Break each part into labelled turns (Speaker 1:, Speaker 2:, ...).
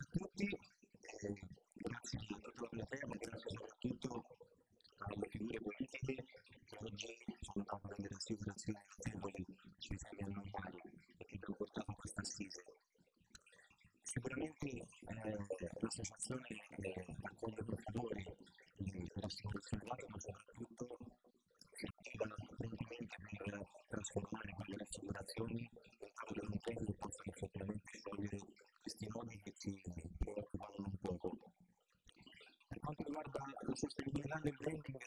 Speaker 1: grazie a tutti, eh, grazie a tutta la platea, grazie soprattutto alle figure politiche che oggi sono state delle rassicurazioni notevoli sui temi ambientali e che abbiamo portato a questa assise. Sicuramente eh, l'associazione eh, raccoglie profittori di rassicurazione data, ma soprattutto si attiva apprendimenti per trasformare quelle rassicurazioni in quelle impegni che possono effettivamente sciogliere questi nodi che ci preoccupano un poco. Per quanto sostenibilità del branding,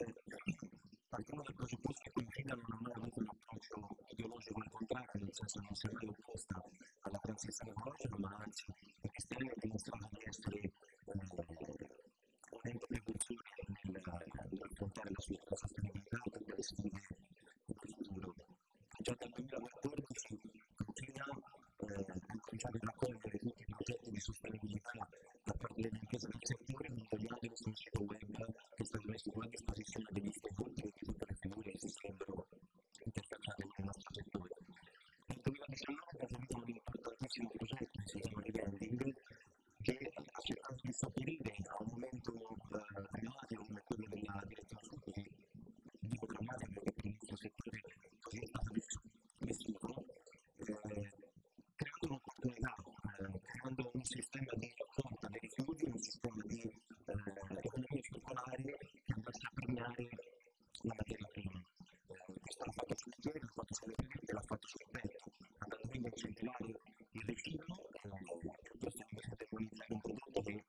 Speaker 1: partiamo dal presupposto che Confida non ha mai avuto un approccio ideologico al contrario, nel senso non si è mai opposta alla transizione ecologica, ma anzi questi anni ha dimostrato di essere eh, un ente precursore nell'affrontare la sua sostenibilità tutte le sfide del futuro. Già dal 2014 Confida eh, ha cominciato a raccogliere tutti i progetti di sostenibilità da parte delle imprese del settore, montagliandoli sul sito web che è stato messo a disposizione degli stakeholder e tutte le figure che si sarebbero interfacciate con il nostro settore. Nel 2019 abbiamo avuto un importantissimo progetto che si chiama Revending, che ha cercato di sopperire a un momento drammatico come quello della sud, che dico drammatico perché per il nostro settore così è stato vissuto, eh, creando un'opportunità, eh, creando un sistema di raccolta dei rifiuti, un sistema di eh, economia circolare che andasse a premiare la materia prima. Questo l'ha fatto sul piede, l'ha fatto sulle piante, l'ha fatto sul petto, andando quindi a incentivare il riciclo, eh, per demonizzare un prodotto che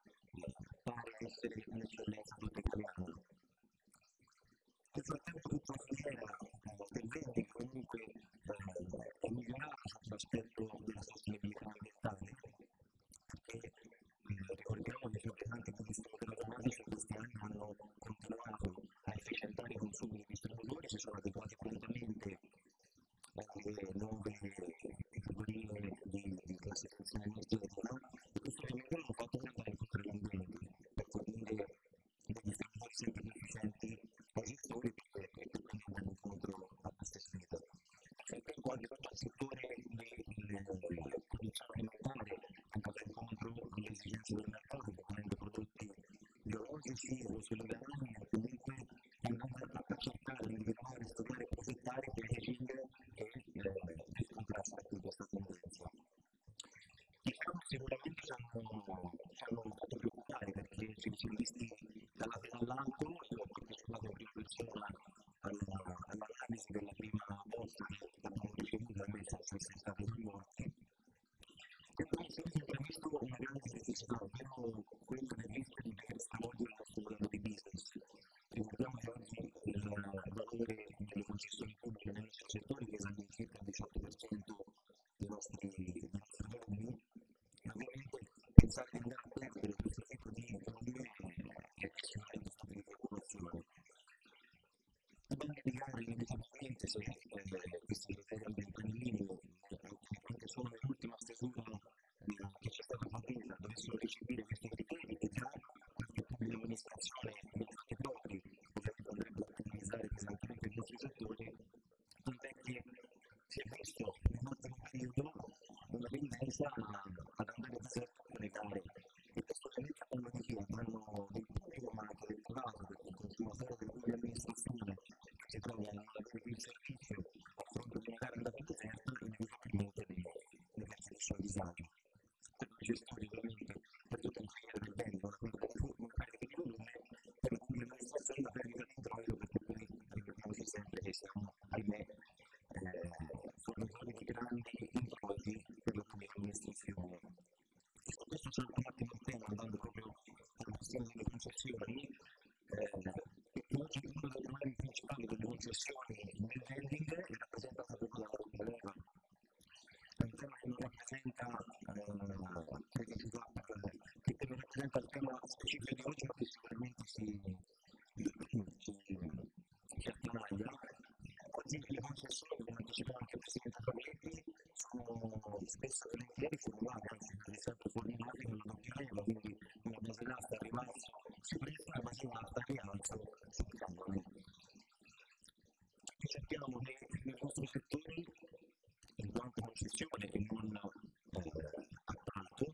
Speaker 1: pare essere un'eccellenza tutta italiana. Nel frattempo tutta la filiera eh, del vending comunque eh, è migliorata sotto l'aspetto della sostenibilità ambientale, perché eh, ricordiamo che i fabbricanti di distributori automatici in questi anni hanno continuato a efficientare i consumi distributori, si sono adeguati prontamente alle nuove categorie di, di classificazione energetica e questo ovviamente hanno fatto il potere dell'ambiente per fornire dei distributori sempre più efficienti ai gestori che quindi andare incontro a queste sfide. Frattempo anche tutto il settore della produzione alimentare è andato incontro alle esigenze del mercato, proponendo prodotti biologici o o comunque andando a cercare di individuare, studiare e progettare packaging che eh, contrasta con questa tendenza. Diciamo sicuramente ci hanno, ci hanno fatto preoccupare perché ci siamo visti dalla fine all'alto, io ho partecipato in prima persona all'analisi della prima bozza che abbiamo ricevuto a me sono stati due morti. E poi si è sempre visto una grande criticità, ovvero quella del rischio di dover stravolgere il nostro modello di business. Ricordiamo che oggi il valore delle concessioni pubbliche nel nostro settore risale in circa il 18% dei nostri, dei nostri revenui e ovviamente pensare di andare a perdere questo tipo di economie è sicuramente stato di preoccupazione. Dobbiamo indicare inevitabilmente se eh, questi criteri ambientali minimi, anche solo nell'ultima stesura che c'è stata fatta, dovessero recepire questi criteri che già qualche pubblica amministrazione nei fatti propri ovviamente andrebbe a penalizzare settore, tant'è che si è visto nell'ultimo periodo una tendenza ad andare a zero le gare e questo ovviamente ha un motivo, hanno del pubblico ma anche del privato, perché il consumatore del pubblica amministrazione che si trova a non avere più il servizio a fronte di una gara andata deserta, inevitabilmente deve mettere il suo disagio. Per i gestori ovviamente, per tutta la filiera del bene, una carica di volume, per la pubblica amministrazione la perdita di introito, perché poi ricordiamoci sempre che siamo, ahimè, eh, fornitori di grandi introiti per la pubblica amministrazione. E su questo c'è un attimo il tema, andando proprio alla questione delle concessioni, eh, che oggi uno dei problemi principali delle concessioni nel vending è rappresentato proprio dalla doppia leva. È un tema che non rappresenta, eh, che, si fa, che, che non rappresenta il tema specifico di oggi, ma che sicuramente si, si, attanaglia. Oggi le concessioni, come anticipava anche il Presidente Favetti, sono spesso volentieri formulate, anzi con una doppia leva, quindi una base d'asta a ribasso si presta una base d'asta a rialzo sul canone. E sappiamo che nel nostro settore, in quanto concessione e non eh, appalto,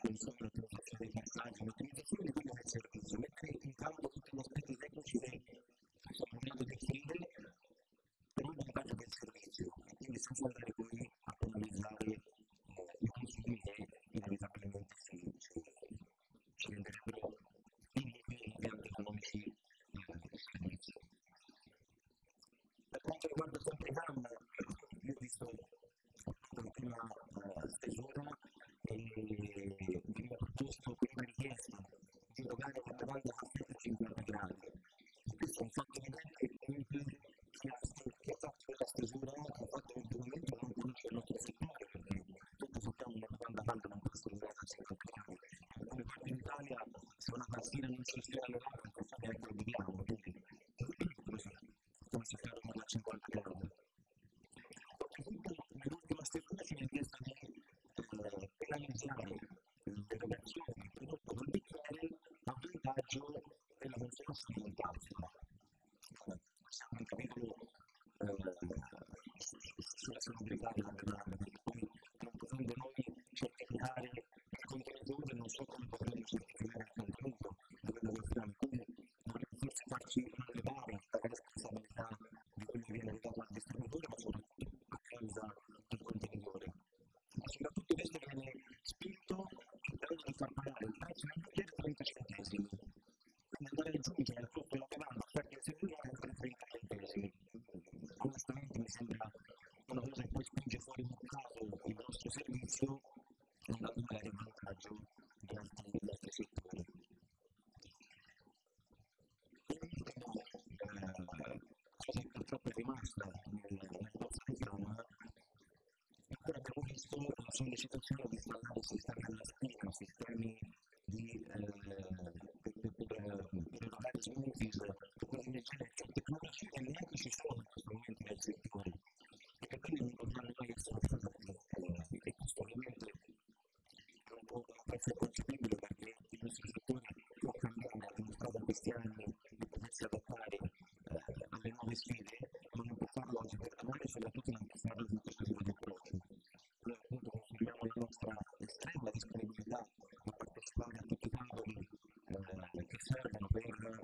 Speaker 1: consumo, l'utilizzazione dei passaggi, l'utilizzazione di quello del servizio, mettere in campo tutti gli aspetti tecnici che sono venuti definire per un vantaggio del servizio, quindi senza andare poi a penalizzare eh, i consumi che inevitabilmente si, si, ci renderebbero iniqui impianti economici eh, del servizio. Per quanto riguarda sempre gamma, io ho visto la prima uh, stesura e veniva proposto prima richiesta di erogare la domanda a 150 gradi. Questo è un fatto evidente che ha, fatto quella stesura, ha fatto un momento non conosce il nostro settore, perché tutti sappiamo una domanda calda non può usata a 50 gradi. In alcune parti d'Italia se una tazzina non si stira all'aria non sa neanche lo viviamo, quindi come si ferma a 50 gradi. Nell'ultima stesura ci viene chiesto di penalizzare l'erogazione del prodotto del bicchiere a vantaggio perché poi non so come potremo certificare il contenuto dovremmo forse farci una levare dalla responsabilità di quello viene dato al ma soprattutto a causa del contenitore. Ma soprattutto questo viene spinto cercando di far pagare il prezzo del bicchiere 30 centesimi. Quindi andare a aggiungere al costo della bevanda offerta al servitore ancora 30 centesimi. Onestamente mi sembra una cosa che poi spinge fuori un caso il nostro servizio andando magari a vantaggio di altri, di altri settori. L'ultima eh, cosa che purtroppo è rimasta nel, nel nostro programma ancora abbiamo visto la sollecitazione di installare sistemi alla spina, sistemi di eh, per, per, per erogare smoothies, per cose genere, tecnologie che neanche ci sono in questo momento nel settore e che quindi non dobbiamo mai essere affrontati. Eh, e questo ovviamente non essere concepibile perché il nostro settore può cambiare, ha dimostrato in questi anni di potersi adattare eh, alle nuove sfide, ma non può farlo oggi per domani e soprattutto non può farlo con questo tipo di approccio. Noi appunto consideriamo la nostra estrema disponibilità a partecipare a tutti i tavoli eh, che servono per